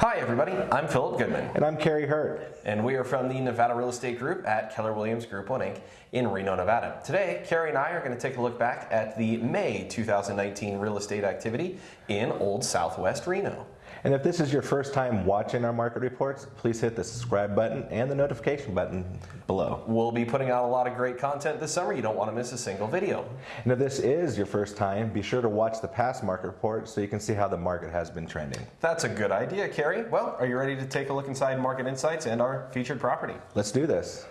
Hi everybody, I'm Philip Goodman. And I'm Kerry Hurt. And we are from the Nevada Real Estate Group at Keller Williams Group 1 Inc. in Reno, Nevada. Today, Kerry and I are going to take a look back at the May 2019 real estate activity in Old Southwest Reno. And if this is your first time watching our market reports, please hit the subscribe button and the notification button below. We'll be putting out a lot of great content this summer. You don't want to miss a single video. And if this is your first time, be sure to watch the past market reports so you can see how the market has been trending. That's a good idea, Kerry. Well, are you ready to take a look inside Market Insights and our featured property? Let's do this.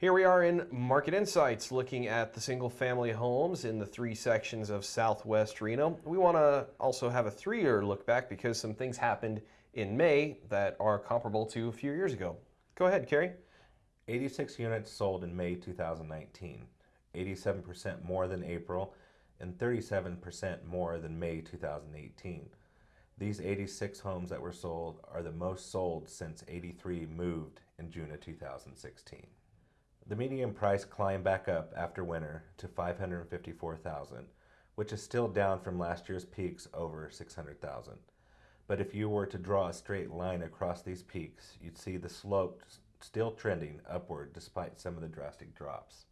Here we are in Market Insights looking at the single family homes in the three sections of Southwest Reno. We want to also have a three year look back because some things happened in May that are comparable to a few years ago. Go ahead, Kerry. 86 units sold in May 2019, 87% more than April, and 37% more than May 2018. These 86 homes that were sold are the most sold since 83 moved in June of 2016. The median price climbed back up after winter to 554,000, which is still down from last year's peaks over 600,000. But if you were to draw a straight line across these peaks, you'd see the slope still trending upward despite some of the drastic drops.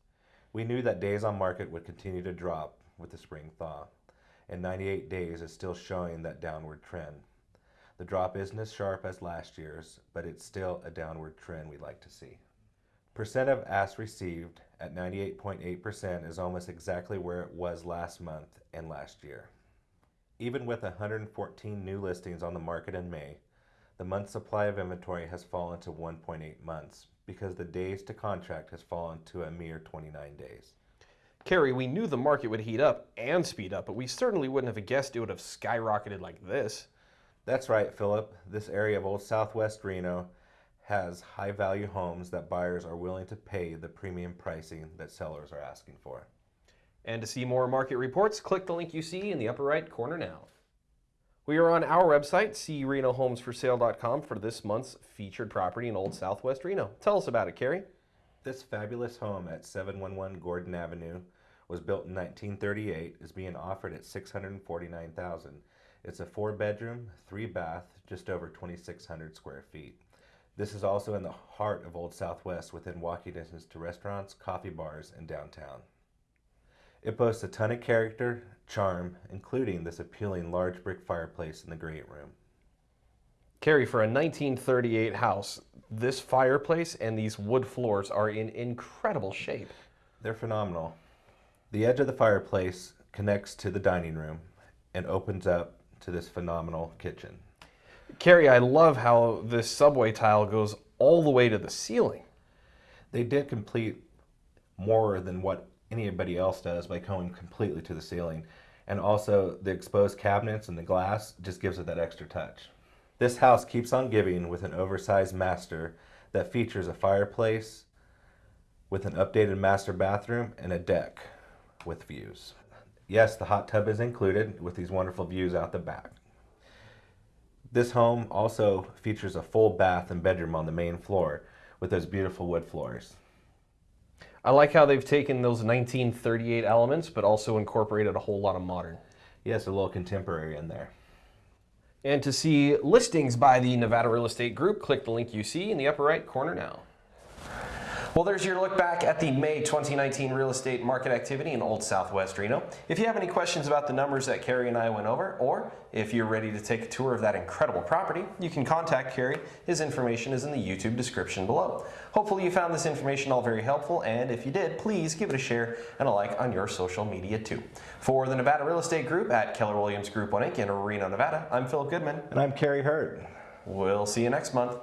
We knew that days on market would continue to drop with the spring thaw, and 98 days is still showing that downward trend. The drop isn't as sharp as last year's, but it's still a downward trend we'd like to see. Percent of asks received at 98.8% is almost exactly where it was last month and last year. Even with 114 new listings on the market in May, the month supply of inventory has fallen to 1.8 months because the days to contract has fallen to a mere 29 days. Kerry, we knew the market would heat up and speed up, but we certainly wouldn't have guessed it would have skyrocketed like this. That's right, Philip. This area of Old Southwest Reno has high value homes that buyers are willing to pay the premium pricing that sellers are asking for. And to see more market reports, click the link you see in the upper right corner now. We are on our website, crenohomesforsale.com, for this month's featured property in Old Southwest Reno. Tell us about it, Kerry. This fabulous home at 711 Gordon Avenue was built in 1938, is being offered at 649000 It's a four bedroom, three bath, just over 2,600 square feet. This is also in the heart of Old Southwest within walking distance to restaurants, coffee bars, and downtown. It boasts a ton of character, charm, including this appealing large brick fireplace in the great room. Kerry, for a 1938 house, this fireplace and these wood floors are in incredible shape. They're phenomenal. The edge of the fireplace connects to the dining room and opens up to this phenomenal kitchen. Kerry, I love how this subway tile goes all the way to the ceiling. They did complete more than what anybody else does by going completely to the ceiling. And also the exposed cabinets and the glass just gives it that extra touch. This house keeps on giving with an oversized master that features a fireplace with an updated master bathroom and a deck with views. Yes, the hot tub is included with these wonderful views out the back. This home also features a full bath and bedroom on the main floor with those beautiful wood floors. I like how they've taken those 1938 elements but also incorporated a whole lot of modern. Yes, a little contemporary in there. And to see listings by the Nevada Real Estate Group, click the link you see in the upper right corner now. Well, there's your look back at the May 2019 real estate market activity in Old Southwest Reno. If you have any questions about the numbers that Kerry and I went over, or if you're ready to take a tour of that incredible property, you can contact Kerry. His information is in the YouTube description below. Hopefully you found this information all very helpful, and if you did, please give it a share and a like on your social media too. For the Nevada Real Estate Group at Keller Williams Group 1 Inc. in Reno, Nevada, I'm Philip Goodman. And I'm Kerry Hurt. We'll see you next month.